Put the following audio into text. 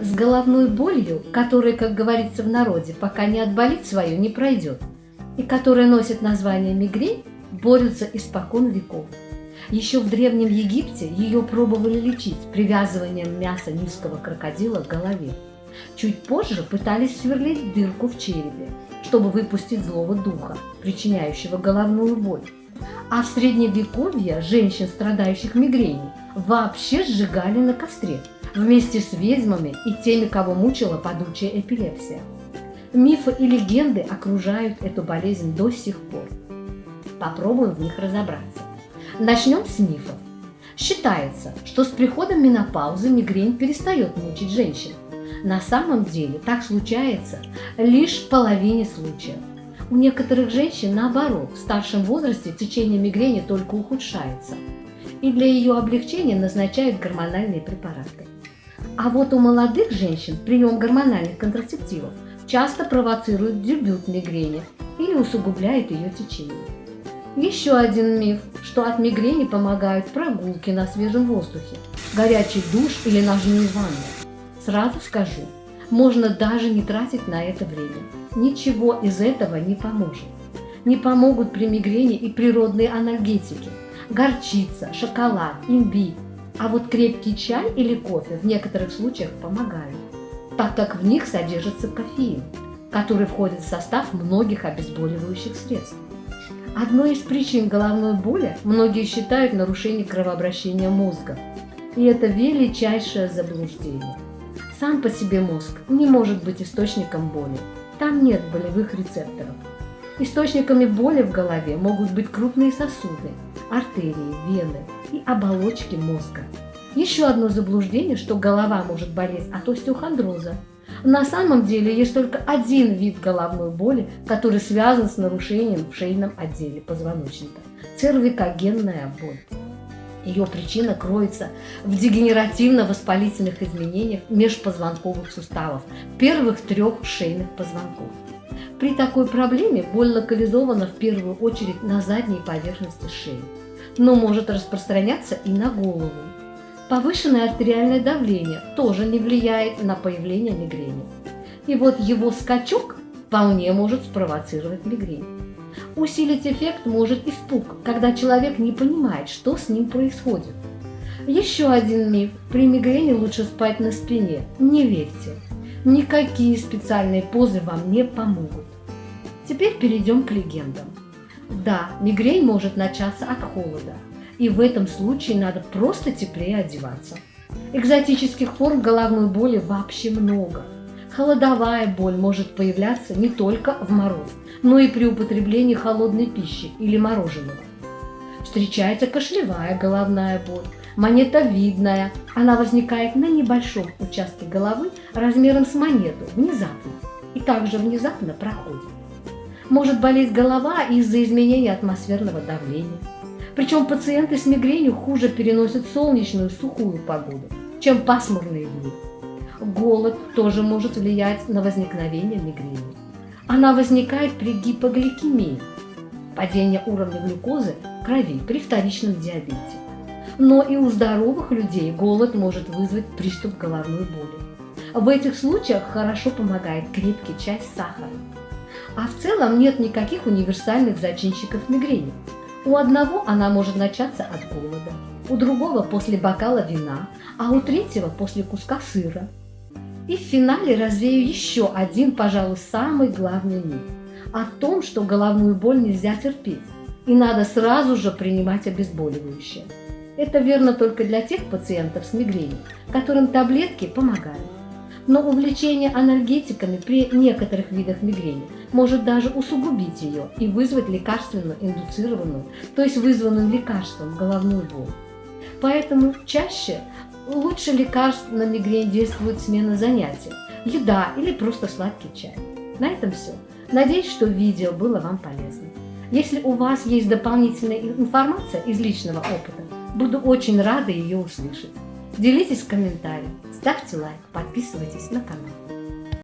С головной болью, которая, как говорится в народе, пока не отболит свою, не пройдет, и которая носит название мигрень, борются испокон веков. Еще в Древнем Египте ее пробовали лечить привязыванием мяса низкого крокодила к голове. Чуть позже пытались сверлить дырку в черепе, чтобы выпустить злого духа, причиняющего головную боль. А в Средневековье женщин, страдающих мигренью, вообще сжигали на костре вместе с ведьмами и теми, кого мучила падучая эпилепсия. Мифы и легенды окружают эту болезнь до сих пор. Попробуем в них разобраться. Начнем с мифов. Считается, что с приходом менопаузы мигрень перестает мучить женщин. На самом деле так случается лишь в половине случаев. У некоторых женщин, наоборот, в старшем возрасте течение мигрени только ухудшается, и для ее облегчения назначают гормональные препараты. А вот у молодых женщин прием гормональных контрацептивов часто провоцирует дебют мигрени или усугубляет ее течение. Еще один миф, что от мигрени помогают прогулки на свежем воздухе, горячий душ или ножные ванны. Сразу скажу, можно даже не тратить на это время. Ничего из этого не поможет. Не помогут при мигрени и природные анальгетики. Горчица, шоколад, имбирь. А вот крепкий чай или кофе в некоторых случаях помогают, так как в них содержится кофеин, который входит в состав многих обезболивающих средств. Одной из причин головной боли многие считают нарушение кровообращения мозга. И это величайшее заблуждение. Сам по себе мозг не может быть источником боли. Там нет болевых рецепторов. Источниками боли в голове могут быть крупные сосуды, артерии, вены и оболочки мозга. Еще одно заблуждение, что голова может болеть от остеохондроза, на самом деле есть только один вид головной боли, который связан с нарушением в шейном отделе позвоночника – цервикогенная боль. Ее причина кроется в дегенеративно-воспалительных изменениях межпозвонковых суставов первых трех шейных позвонков. При такой проблеме боль локализована в первую очередь на задней поверхности шеи, но может распространяться и на голову. Повышенное артериальное давление тоже не влияет на появление мигрени. И вот его скачок вполне может спровоцировать мигрень. Усилить эффект может испуг, когда человек не понимает, что с ним происходит. Еще один миф. При мигрени лучше спать на спине. Не верьте. Никакие специальные позы вам не помогут. Теперь перейдем к легендам. Да, мигрень может начаться от холода, и в этом случае надо просто теплее одеваться. Экзотических форм головной боли вообще много. Холодовая боль может появляться не только в мороз, но и при употреблении холодной пищи или мороженого. Встречается кашлевая головная боль, монетовидная. Она возникает на небольшом участке головы размером с монету, внезапно, и также внезапно проходит. Может болеть голова из-за изменения атмосферного давления, причем пациенты с мигренью хуже переносят солнечную сухую погоду, чем пасмурные дни. Голод тоже может влиять на возникновение мигрени. Она возникает при гипогликемии, падение уровня глюкозы в крови при вторичном диабете. Но и у здоровых людей голод может вызвать приступ головной боли. В этих случаях хорошо помогает крепкий чай с сахаром. А в целом нет никаких универсальных зачинщиков мигрени. У одного она может начаться от голода, у другого после бокала вина, а у третьего после куска сыра. И в финале развею еще один, пожалуй, самый главный миф о том, что головную боль нельзя терпеть и надо сразу же принимать обезболивающее. Это верно только для тех пациентов с мигренью, которым таблетки помогают. Но увлечение анальгетиками при некоторых видах мигрени может даже усугубить ее и вызвать лекарственную индуцированную, то есть вызванную лекарством головную боль. Поэтому чаще лучше лекарств на мигрень действует смена занятий, еда или просто сладкий чай. На этом все. Надеюсь, что видео было вам полезно. Если у вас есть дополнительная информация из личного опыта, буду очень рада ее услышать. Делитесь в комментариях, ставьте лайк, подписывайтесь на канал.